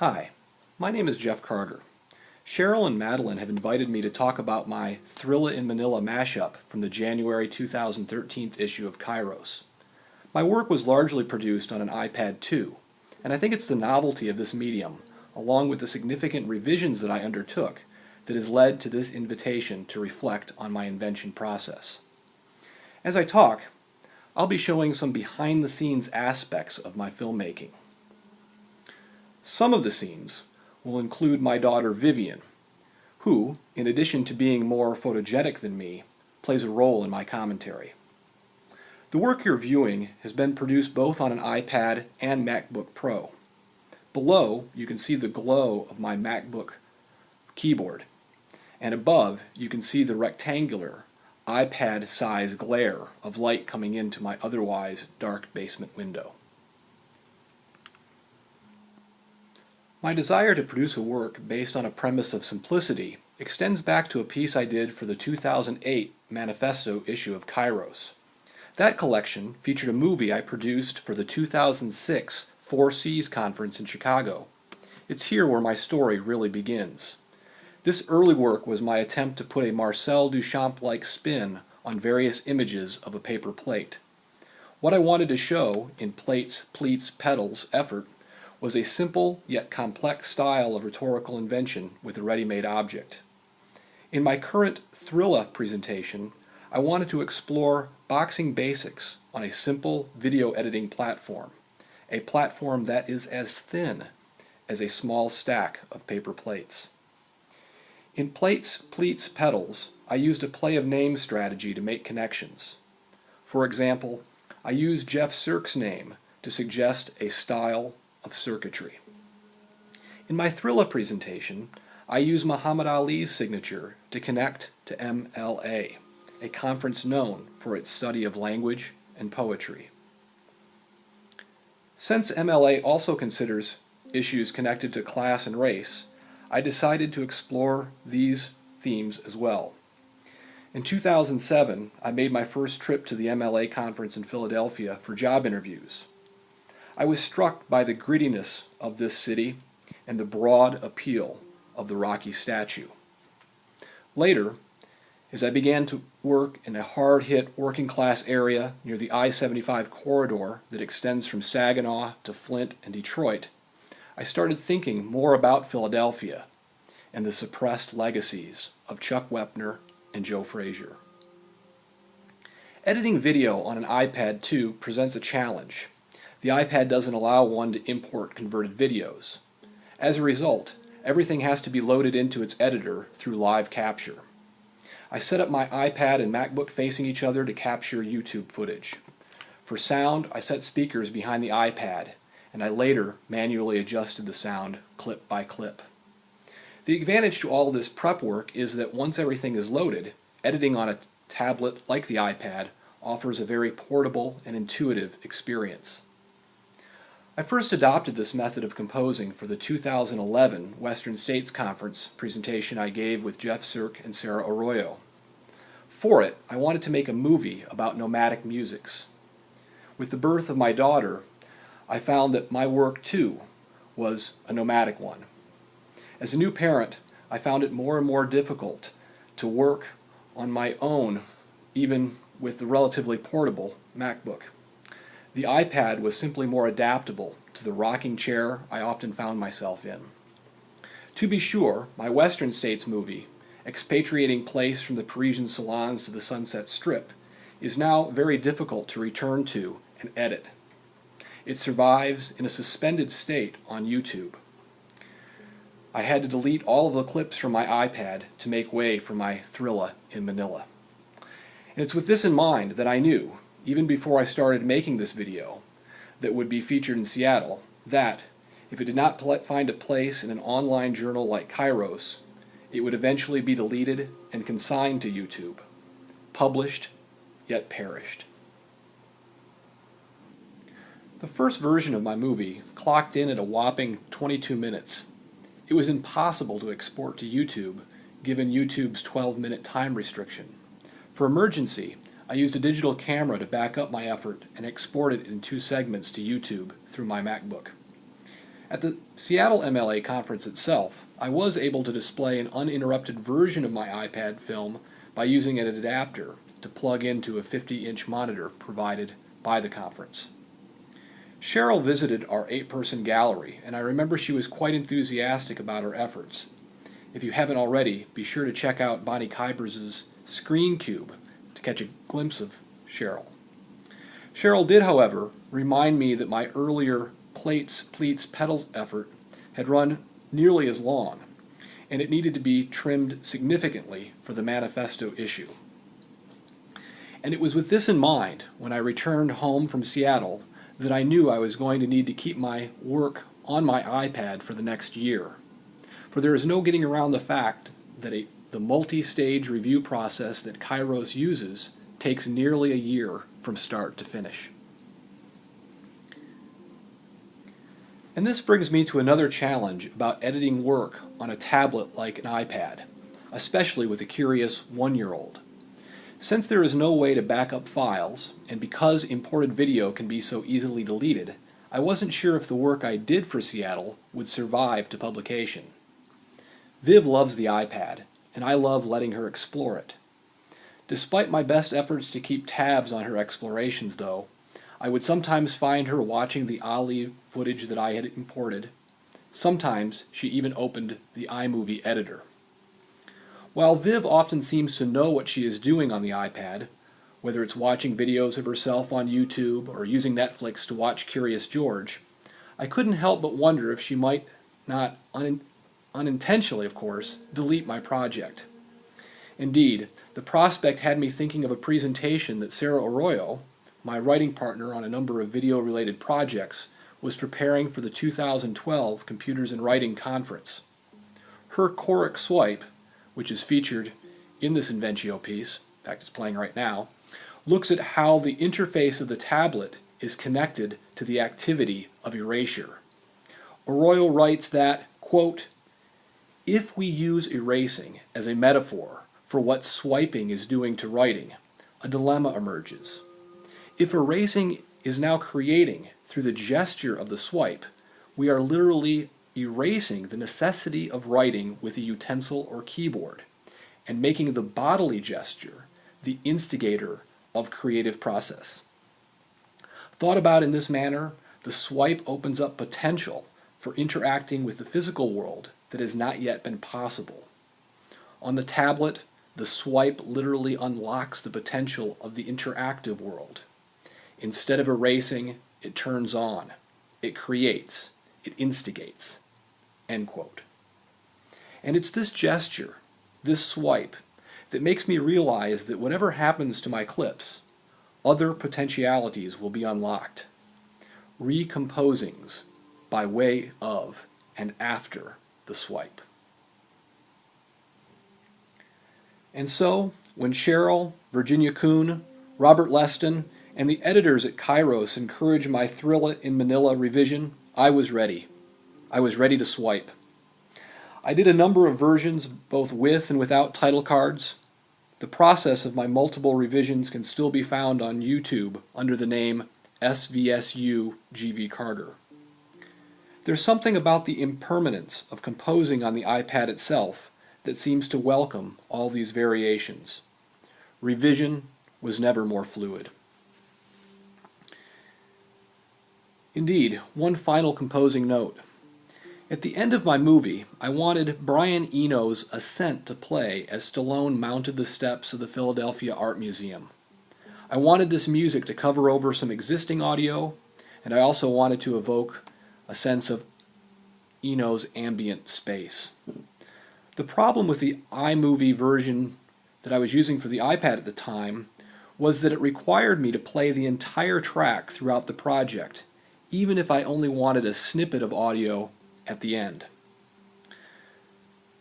Hi, my name is Jeff Carter. Cheryl and Madeline have invited me to talk about my Thrilla in Manila mashup from the January 2013 issue of Kairos. My work was largely produced on an iPad 2, and I think it's the novelty of this medium, along with the significant revisions that I undertook, that has led to this invitation to reflect on my invention process. As I talk, I'll be showing some behind-the-scenes aspects of my filmmaking. Some of the scenes will include my daughter Vivian, who, in addition to being more photogenic than me, plays a role in my commentary. The work you're viewing has been produced both on an iPad and MacBook Pro. Below, you can see the glow of my MacBook keyboard, and above, you can see the rectangular, iPad-size glare of light coming into my otherwise dark basement window. My desire to produce a work based on a premise of simplicity extends back to a piece I did for the 2008 Manifesto issue of Kairos. That collection featured a movie I produced for the 2006 Four Cs Conference in Chicago. It's here where my story really begins. This early work was my attempt to put a Marcel Duchamp-like spin on various images of a paper plate. What I wanted to show in Plates, Pleats, Petals effort was a simple yet complex style of rhetorical invention with a ready-made object. In my current Thrilla presentation, I wanted to explore boxing basics on a simple video editing platform, a platform that is as thin as a small stack of paper plates. In Plates, Pleats, Petals, I used a play of name strategy to make connections. For example, I used Jeff Sirc's name to suggest a style of circuitry. In my Thrilla presentation, I use Muhammad Ali's signature to connect to MLA, a conference known for its study of language and poetry. Since MLA also considers issues connected to class and race, I decided to explore these themes as well. In 2007, I made my first trip to the MLA conference in Philadelphia for job interviews. I was struck by the grittiness of this city and the broad appeal of the Rocky statue. Later, as I began to work in a hard-hit working-class area near the I-75 corridor that extends from Saginaw to Flint and Detroit, I started thinking more about Philadelphia and the suppressed legacies of Chuck Wepner and Joe Frazier. Editing video on an iPad 2 presents a challenge the iPad doesn't allow one to import converted videos. As a result, everything has to be loaded into its editor through live capture. I set up my iPad and MacBook facing each other to capture YouTube footage. For sound, I set speakers behind the iPad, and I later manually adjusted the sound clip by clip. The advantage to all this prep work is that once everything is loaded, editing on a tablet like the iPad offers a very portable and intuitive experience. I first adopted this method of composing for the 2011 Western States Conference presentation I gave with Jeff Sirc and Sarah Arroyo. For it, I wanted to make a movie about nomadic musics. With the birth of my daughter, I found that my work too was a nomadic one. As a new parent, I found it more and more difficult to work on my own, even with the relatively portable MacBook. The iPad was simply more adaptable to the rocking chair I often found myself in. To be sure, my Western States movie, expatriating place from the Parisian salons to the Sunset Strip, is now very difficult to return to and edit. It survives in a suspended state on YouTube. I had to delete all of the clips from my iPad to make way for my Thrilla in Manila. And it's with this in mind that I knew, even before I started making this video that would be featured in Seattle, that if it did not find a place in an online journal like Kairos, it would eventually be deleted and consigned to YouTube, published yet perished. The first version of my movie clocked in at a whopping 22 minutes. It was impossible to export to YouTube given YouTube's 12-minute time restriction. For emergency, I used a digital camera to back up my effort and export it in two segments to YouTube through my MacBook. At the Seattle MLA conference itself, I was able to display an uninterrupted version of my iPad film by using an adapter to plug into a 50-inch monitor provided by the conference. Cheryl visited our eight-person gallery, and I remember she was quite enthusiastic about her efforts. If you haven't already, be sure to check out Bonnie Kyburz' Screen Cube to catch a glimpse of Cheryl. Cheryl did, however, remind me that my earlier plates, pleats, petals effort had run nearly as long, and it needed to be trimmed significantly for the manifesto issue. And it was with this in mind, when I returned home from Seattle, that I knew I was going to need to keep my work on my iPad for the next year. For there is no getting around the fact that a, the multi-stage review process that Kairos uses takes nearly a year from start to finish. And this brings me to another challenge about editing work on a tablet like an iPad, especially with a curious one-year-old. Since there is no way to back up files, and because imported video can be so easily deleted, I wasn't sure if the work I did for Seattle would survive to publication. Viv loves the iPad, and I love letting her explore it. Despite my best efforts to keep tabs on her explorations, though, I would sometimes find her watching the Ali footage that I had imported. Sometimes she even opened the iMovie editor. While Viv often seems to know what she is doing on the iPad, whether it's watching videos of herself on YouTube or using Netflix to watch Curious George, I couldn't help but wonder if she might not, un unintentionally of course, delete my project. Indeed, the prospect had me thinking of a presentation that Sarah Arroyo, my writing partner on a number of video-related projects, was preparing for the 2012 Computers and Writing Conference. Her Choric Swipe which is featured in this Inventio piece, in fact it's playing right now, looks at how the interface of the tablet is connected to the activity of erasure. Arroyo writes that, quote, if we use erasing as a metaphor for what swiping is doing to writing, a dilemma emerges. If erasing is now creating, through the gesture of the swipe, we are literally erasing the necessity of writing with a utensil or keyboard and making the bodily gesture the instigator of creative process. Thought about in this manner, the swipe opens up potential for interacting with the physical world that has not yet been possible. On the tablet, the swipe literally unlocks the potential of the interactive world. Instead of erasing, it turns on, it creates, it instigates. End quote. And it's this gesture, this swipe, that makes me realize that whatever happens to my clips, other potentialities will be unlocked. Recomposings by way of and after the swipe. And so, when Cheryl, Virginia Kuhn, Robert Leston, and the editors at Kairos encouraged my Thrilla in Manila revision, I was ready. I was ready to swipe. I did a number of versions both with and without title cards. The process of my multiple revisions can still be found on YouTube under the name SVSU GV Carter. There's something about the impermanence of composing on the iPad itself that seems to welcome all these variations. Revision was never more fluid. Indeed, one final composing note. At the end of my movie, I wanted Brian Eno's Ascent to play as Stallone mounted the steps of the Philadelphia Art Museum. I wanted this music to cover over some existing audio, and I also wanted to evoke a sense of Eno's ambient space. The problem with the iMovie version that I was using for the iPad at the time was that it required me to play the entire track throughout the project, even if I only wanted a snippet of audio at the end.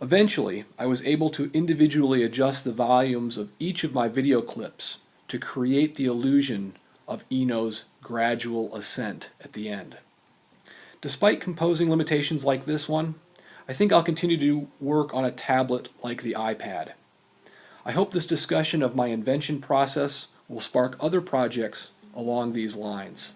Eventually, I was able to individually adjust the volumes of each of my video clips to create the illusion of Eno's gradual ascent at the end. Despite composing limitations like this one, I think I'll continue to work on a tablet like the iPad. I hope this discussion of my invention process will spark other projects along these lines.